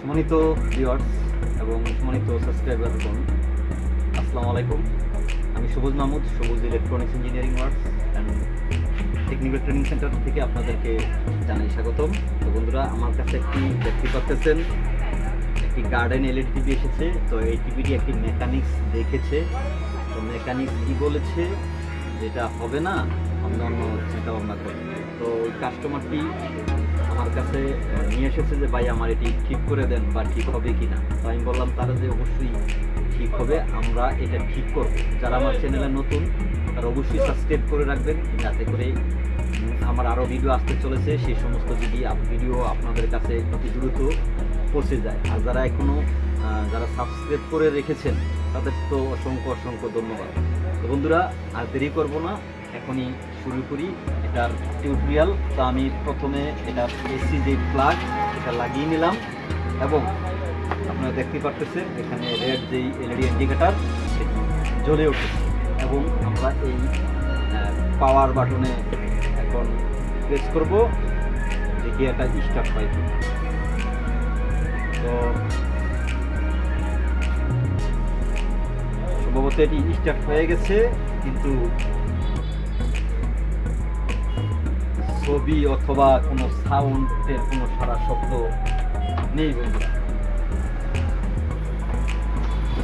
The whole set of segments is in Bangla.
সম্মানিত ভিউয়ার্স এবং সম্মানিত সাবস্ক্রাইবার আসসালামু আলাইকুম। আমি Sabuj Mahmud, Sabuj electronics engineering works and technical training centre থেকে আপনাদেরকে জানাই স্বাগতম। তো বন্ধুরা, আমার কাছে একটি দেখতে পাচ্ছেন একটি গার্ডেন এলইডি টিভি এসেছে। তো এই টিভিটি একটি মেকানিক্স দেখেছে। তো মেকানিক্স কি বলেছে, যেটা হবে না অন্য অন্য চিন্তা ভাবনা করে। তো কাস্টমারটি আমার কাছে নিয়ে এসেছে যে, ভাই, আমার এটি ঠিক করে দেন বা ঠিক হবে কি না তো আমি বললাম, তারা যে অবশ্যই ঠিক হবে, আমরা এটা ঠিক করব। যারা আমার চ্যানেলে নতুন, তারা অবশ্যই সাবস্ক্রাইব করে রাখবেন, যাতে করে আমার আরও ভিডিও আসতে চলেছে। সেই সমস্ত যদি ভিডিও আপনাদের কাছে অতি দ্রুত পৌঁছে যায়। আর যারা এখনও যারা সাবস্ক্রাইব করে রেখেছেন, তাদের তো অসংখ্য অসংখ্য ধন্যবাদ। তো বন্ধুরা, আর দেরি করব না। এখনই শুরু করি। এটার টিউটোরিয়াল তো আমি প্রথমে এটা এসি যে প্লাগ এটা লাগিয়ে নিলাম। এবং আপনারা দেখতে পাচ্ছেন এখানে রেড যেই এলইডি ইন্ডিকেটার সেটি জ্বলে উঠেছে। এবং আমরা এই পাওয়ার বাটনে এখন প্রেস করব, দেখি এটা স্টার্ট হয় তো সম্ভবত এটি স্টার্ট হয়ে গেছে, কিন্তু ছবি অথবা কোনো সাউন্ডের কোনো সারা শব্দ নেই বন্ধুরা।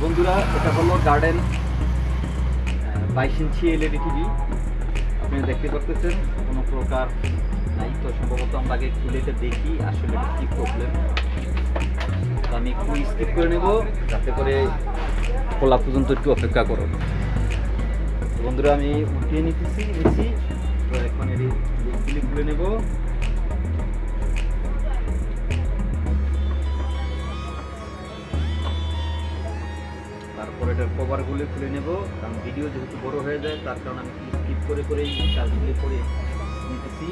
বন্ধুরা, এটা হলো গার্ডেন বাইশ ইঞ্চি এলইডি টিভি আপনি দেখতে পাচ্ছেন কোনো প্রকার নাই তো। সম্ভবত আমরা আগে খুলে এটা দেখি, আসলে কি প্রবলেম আমি একটু স্কিপ করে নেব, যাতে করে খোলা পর্যন্ত একটু অপেক্ষা করো। বন্ধুরা, আমি উঠিয়ে নিতেছি, নিচ্ছি। খুলে নেব। তারপর এটার কভারগুলি খুলে নেব। কারণ ভিডিও যেহেতু বড় হয়ে যায়, তার কারণে আমি স্কিপ করে করেই কাজগুলি করে নিতেছি।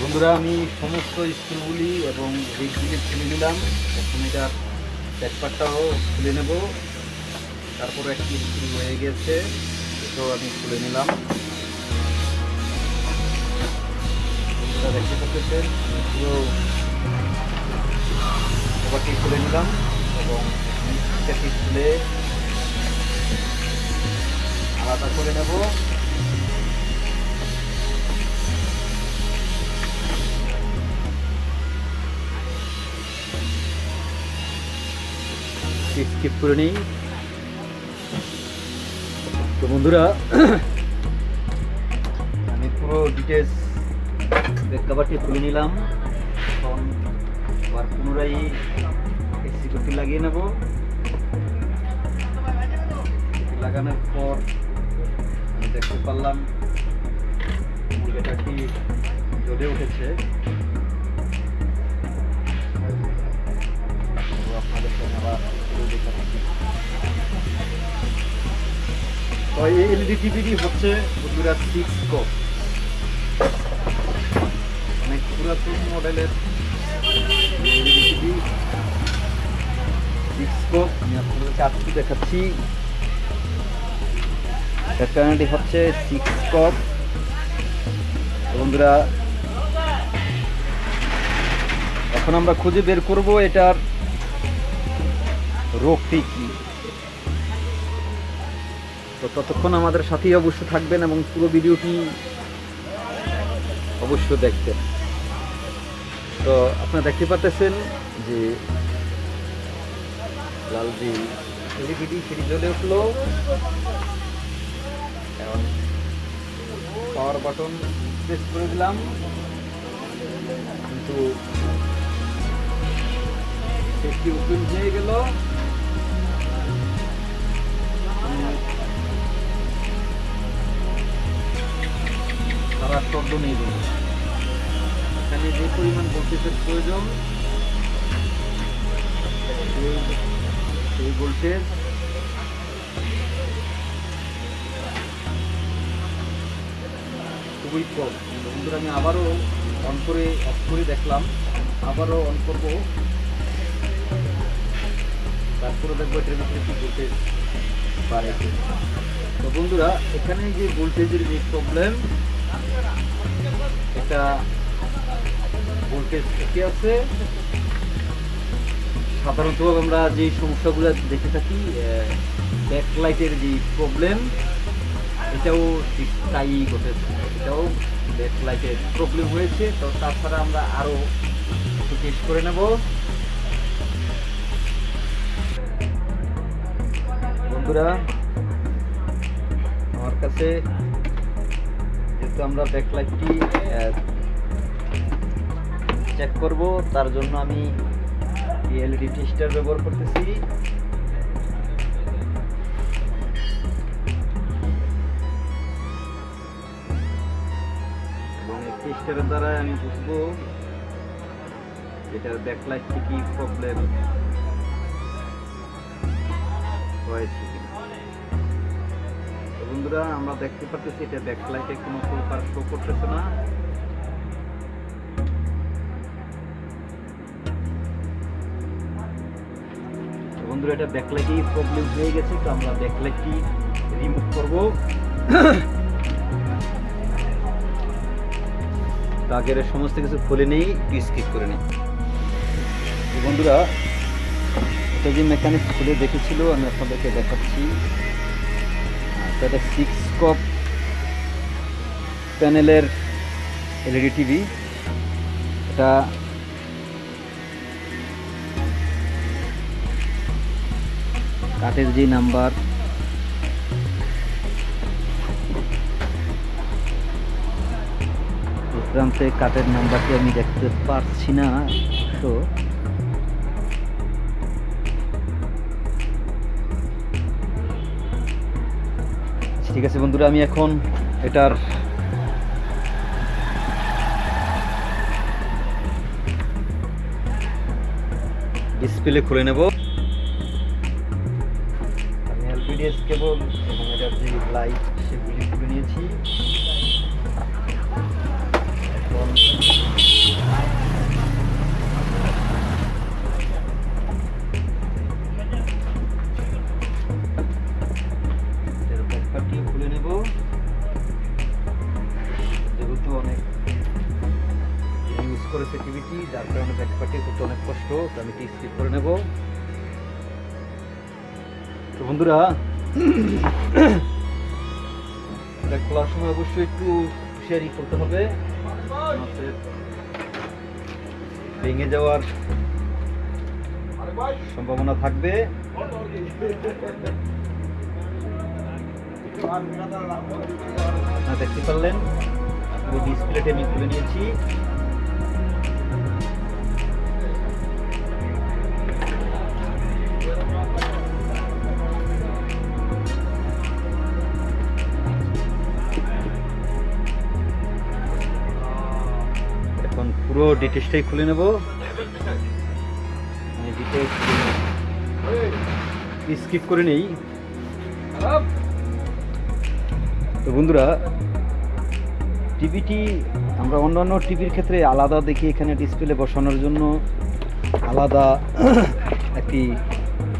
বন্ধুরা, আমি সমস্ত স্কুলগুলি এবং দিকগুলি খুলে নিলাম। এখন এটার ব্যাকপারটাও খুলে নেব। তারপরে একটি স্কুল হয়ে গেছে, এটাও আমি খুলে নিলাম। দেখতে পাচ্ছেন পুরো খুলে নিলাম এবং নিচটাটি খুলে আলাদা করে নেব। স্কিপ করে নিই। তো বন্ধুরা আমি পুরো ডিটেলস ব্যাক কাভারটি খুলে নিলাম। এখন আবার পুনরায় সিকিউরিটি লাগিয়ে নেব। লাগানোর পর দেখতে পারলাম মুরগিটাটি জ্বলে উঠেছে। আপনাদের এলইডি টিভিটি হচ্ছে বন্ধুরা সিক্স কোপ পুরাতন মডেলের দেখাচ্ছি। হচ্ছে বন্ধুরা, এখন আমরা খুঁজে বের করব এটার রোগটি কি। তো ততক্ষণ আমাদের সাথেই অবশ্য থাকবেন এবং পুরো ভিডিওটি অবশ্য দেখবেন। তো আপনারা দেখতে পাচ্ছেন যে লাল যে সেটি জ্বলে উঠল। এখন পাওয়ার বাটন প্রেস করে দিলাম। কিন্তু সেটি ওপেন হয়ে গেল। পরিমাণ ভোল্টেজের প্রয়োজন। এই ভোল্টেজ। খুবই কম। বন্ধুরা, আমি আবারও অন করে অফ করে দেখলাম। আবারও অন করব। তারপরে দেখব এটার ভিতরে কি ভোল্টেজ বাড়ে। তো বন্ধুরা, এখানে যে ভোল্টেজের যে প্রবলেম এটা ভোল্টেজ ঠিকই আছে। সাধারণত আমরা যে সমস্যাগুলো দেখে থাকি ব্যাকলাইটের যে প্রবলেম এটাও ঠিক তাই ঘটেছে। এটাও ব্যাকলাইটের প্রবলেম হয়েছে। তো তাছাড়া আমরা আরও টেস্ট করে নেব। বন্ধুরা, আমার কাছে যেহেতু আমরা ব্যাকলাইটটি চেক করব, তার জন্য আমি এলইডি টেস্টার ব্যবহার করতেছি। টেস্টারের দ্বারা আমি বুঝব এটার ব্যাকলাইটটি কি প্রবলেম হয়েছে বন্ধুরা, আমরা দেখতে পাচ্ছি এটা ব্যাকলাইটে কোনো প্রকার শো করতেছে না। বন্ধুরা, এটা ব্যাকলাইটই প্রবলেম হয়ে গেছে, তো আমরা ব্যাকলাইটটি রিমুভ করব? আগের সমস্ত কিছু খুলে নেই স্কিপ করে নিই। বন্ধুরা, এটা যে মেকানিক খুলে দেখেছিল, আমি আপনাদেরকে দেখাচ্ছি। এটা সিক্স কপ প্যানেলের এলইডি টিভি এটা কাঠের যে নাম্বার। প্রান্তে কাঠের নাম্বারটি আমি দেখতে পারছি না তো ঠিক আছে বন্ধুরা, আমি এখন এটার ডিসপ্লে খুলে নেব। এলপিডিএস এবং এটার যে লাইট সেগুলি খুলে নিয়েছি। এখন খুলে নেব। যেহেতু অনেক ইউজ করেছে টিভিটি যার কারণে ব্যাকপার্টি করতে অনেক কষ্ট। আমি স্কিপ করে নেব। তো বন্ধুরা এটা খোলার সময় অবশ্যই একটু হুঁশিয়ারি করতে হবে। ভেঙে যাওয়ার সম্ভাবনা থাকবে। দেখতে পারলেন পুরো ডিসপ্লেটি আমি খুলে নিয়েছি। পুরো ডিটেলসটাই খুলে নেব। স্কিপ করে নেই। তো বন্ধুরা টিভিটি আমরা অন্যান্য টিভির ক্ষেত্রে আলাদা দেখি এখানে ডিসপ্লে বসানোর জন্য। আলাদা একটি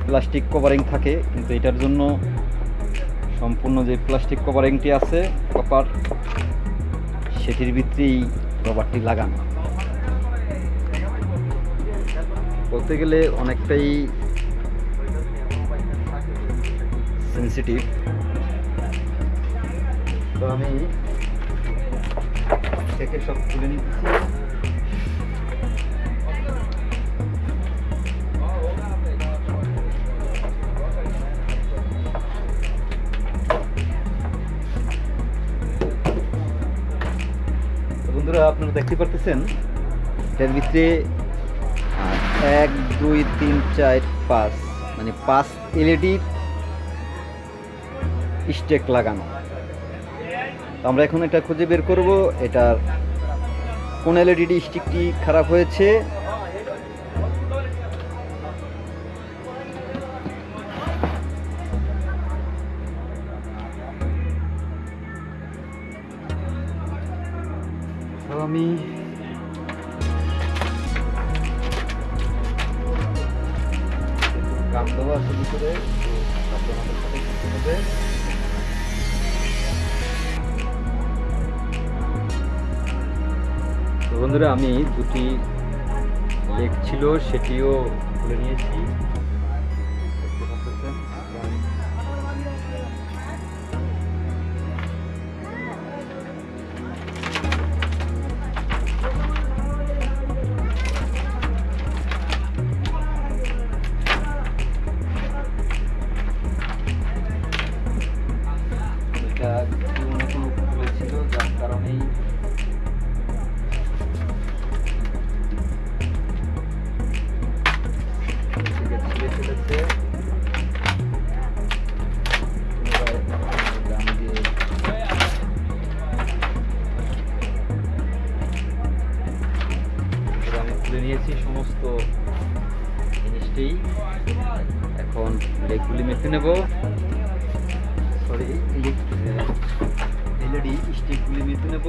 প্লাস্টিক কভারিং থাকে, কিন্তু এটার জন্য সম্পূর্ণ যে প্লাস্টিক কভারিংটি আছে কপার সেটির ভিতরেই রবারটি লাগানো। বলতে গেলে অনেকটাই সেন্সিটিভ তো আমি থেকে সব তুলে নিচ্ছি। বন্ধুরা, আপনারা দেখতে পারতেছেন এটার ভিতরে এক, দুই, তিন, চার, পাঁচ। মানে পাঁচ এলইডির স্টেক লাগানো। তো আমরা এখন এটা খুঁজে বের করব। এটার কোন এলইডি স্টিকটি খারাপ হয়েছে? আমি কাপ সাথে হবে। বন্ধুরা আমি দুটি লেগ ছিল সেটিও খুলে নিয়েছি। সমস্ত জিনিসটি এখন লেগগুলি মেখে নেব। সরি এলইডি স্টিকগুলি মেখে নেব।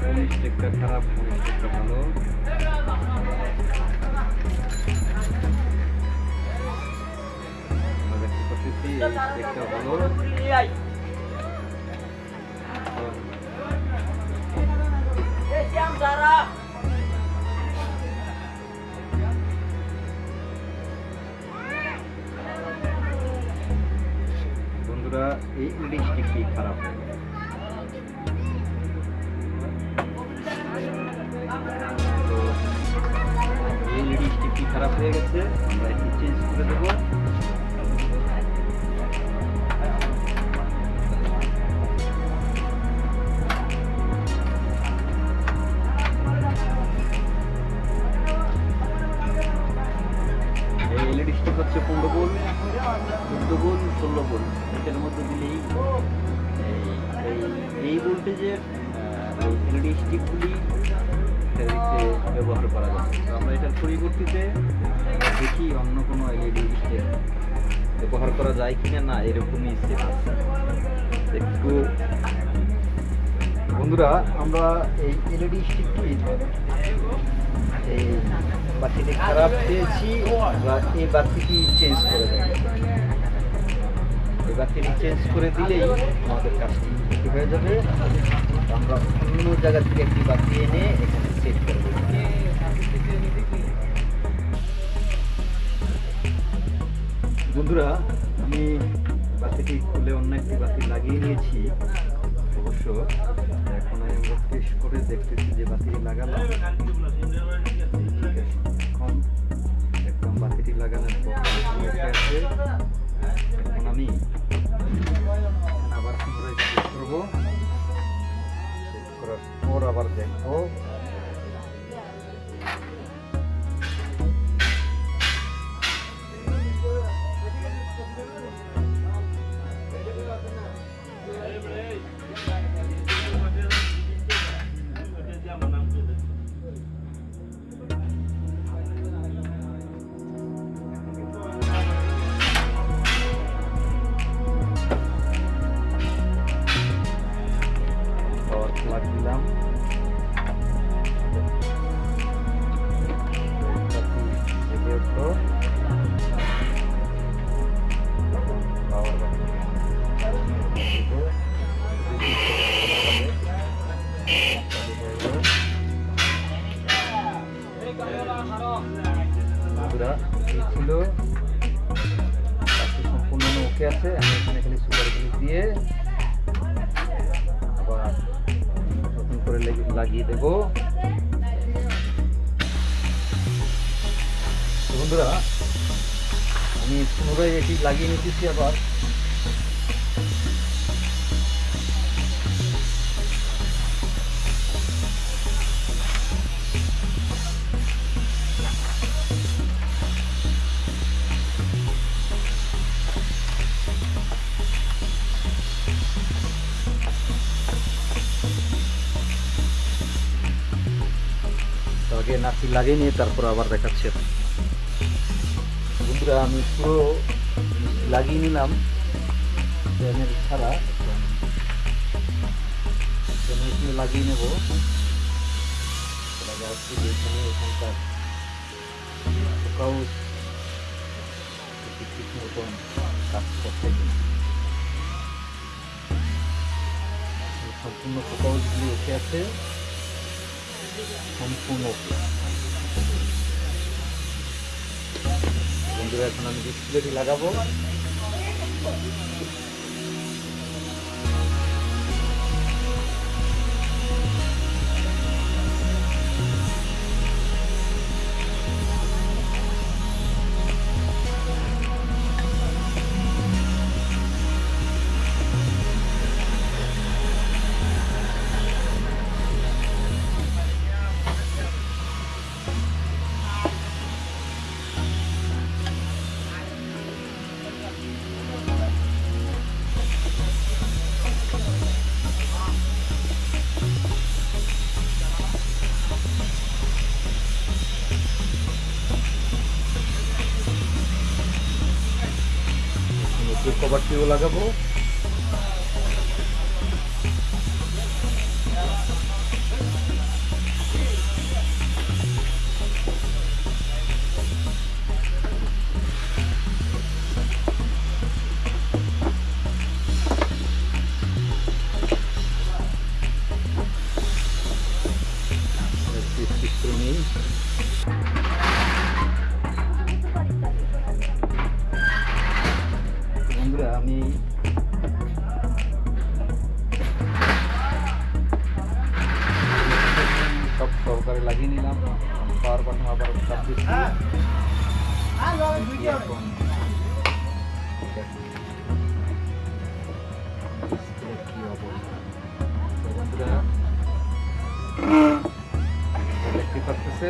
কোন স্টিকটা খারাপ, কোন স্টিকটা ভালো। দেখতে ভালো। বন্ধুরা এই এলইডি স্টিকটি খারাপ এই হচ্ছে পনেরো বোল চোদ্দ বোল ষোলো বোল এটার মধ্যে দিলেই এই- ভোল্টেজের এলইডি স্টিকগুলি ব্যবহার করা যাবে তো আমরা এটার পরিবর্তিতে দেখি অন্য কোনো এলইডি স্টিক ব্যবহার করা যায় কিনা না, এরকমই সেট আছে। একটু বন্ধুরা, আমরা এই এলইডি স্টিকটি এই বাতিটি খারাপ পেয়েছি এই বাতিটি চেঞ্জ করে এই বাতিটি চেঞ্জ করে দিলেই আমাদের কাজটি হয়ে যাবে। আমরা অন্য জায়গা থেকে একটি বাতি এনে এখানে সেট করে বন্ধুরা, আমি বাতিটি খুলে অন্য একটি বাতি লাগিয়ে নিয়েছি, অবশ্য এখন আমি আমরা করে দেখতেছি যে বাতি লাগালাম। এখন আমি আবার পুনরায় চেক করব চেক করার পর আবার দেখব লেগে- লাগিয়ে দেব। বন্ধুরা আমি পুনরায় এটি লাগিয়ে নিতেছি আবার। আগে নাকি লাগিয়ে নিয়ে তারপর আবার দেখাচ্ছি। বন্ধুরা, আমি পুরো লাগিয়ে নিলাম। ছাড়া লাগিয়ে নেব। সম্পূর্ণ ফোকাসগুলি উঠে আছে। সম্পূর্ণ। বন্ধুরা এখন আমি ডিসপ্লেটি লাগাবো। लगभ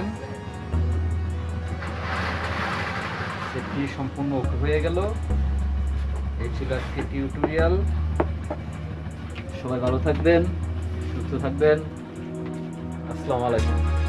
পাচ্ছেন সেটি সম্পূর্ণ ওকে হয়ে গেল। এই ছিল আজকে টিউটোরিয়াল। সবাই ভালো থাকবেন, সুস্থ থাকবেন। আসসালামু আলাইকুম।